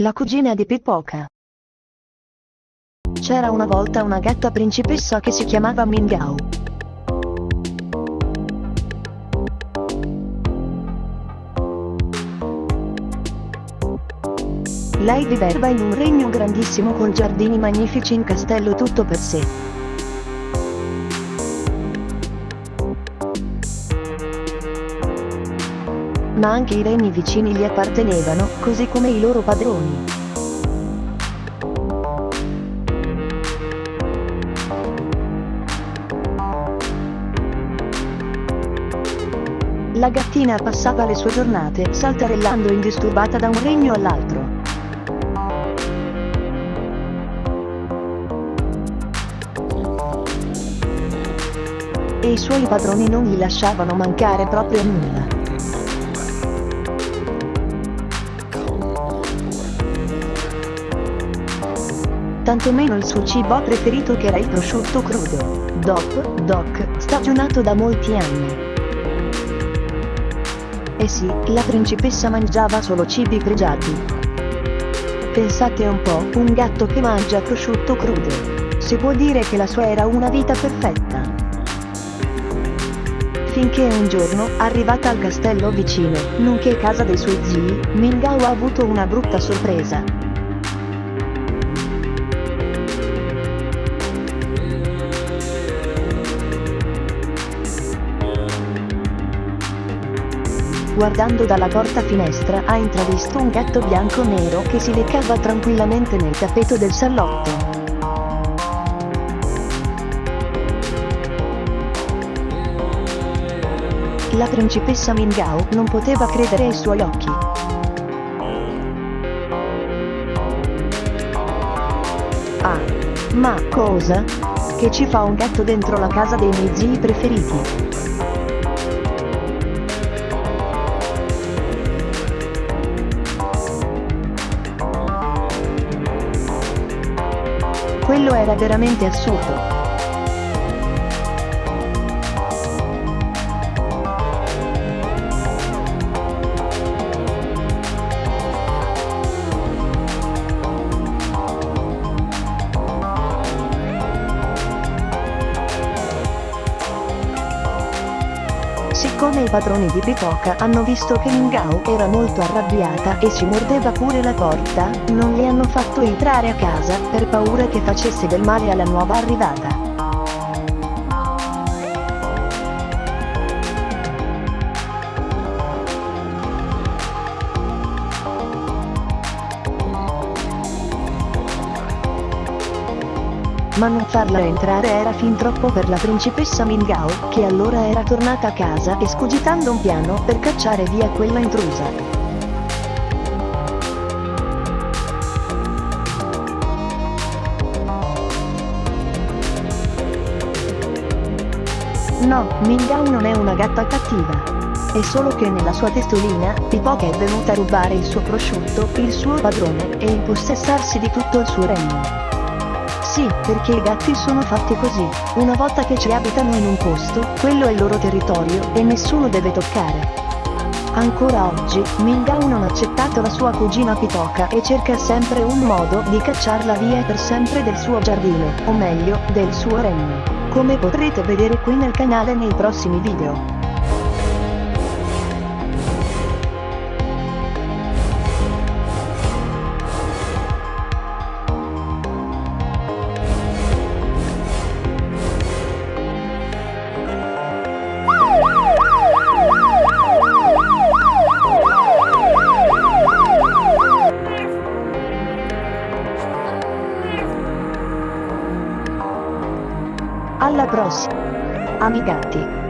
La cugina di Pipoca. C'era una volta una gatta principessa che si chiamava Mingao. Lei viveva in un regno grandissimo con giardini magnifici in castello tutto per sé. Ma anche i regni vicini gli appartenevano, così come i loro padroni. La gattina passava le sue giornate saltarellando indisturbata da un regno all'altro. E i suoi padroni non gli lasciavano mancare proprio nulla. Tantomeno il suo cibo preferito che era il prosciutto crudo, Doc, Doc, stagionato da molti anni. E sì, la principessa mangiava solo cibi pregiati. Pensate un po', un gatto che mangia prosciutto crudo. Si può dire che la sua era una vita perfetta. Finché un giorno, arrivata al castello vicino, nonché casa dei suoi zii, Mingao ha avuto una brutta sorpresa. Guardando dalla porta finestra ha intravisto un gatto bianco nero che si leccava tranquillamente nel tappeto del salotto. La principessa Mingao non poteva credere ai suoi occhi. Ah, ma cosa? Che ci fa un gatto dentro la casa dei miei zii preferiti? Quello era veramente assurdo. Siccome i padroni di Pipoca hanno visto che Mingao era molto arrabbiata e ci mordeva pure la porta, non li hanno fatto entrare a casa, per paura che facesse del male alla nuova arrivata. Ma non farla entrare era fin troppo per la principessa Mingao, che allora era tornata a casa escogitando un piano per cacciare via quella intrusa. No, Mingao non è una gatta cattiva. È solo che nella sua testolina, Pipoca è venuta a rubare il suo prosciutto, il suo padrone, e impossessarsi di tutto il suo regno. Sì, perché i gatti sono fatti così. Una volta che ci abitano in un posto, quello è il loro territorio, e nessuno deve toccare. Ancora oggi, Mingao non ha accettato la sua cugina Pitoka e cerca sempre un modo di cacciarla via per sempre del suo giardino, o meglio, del suo regno. Come potrete vedere qui nel canale nei prossimi video. Alla prossima. Amigati.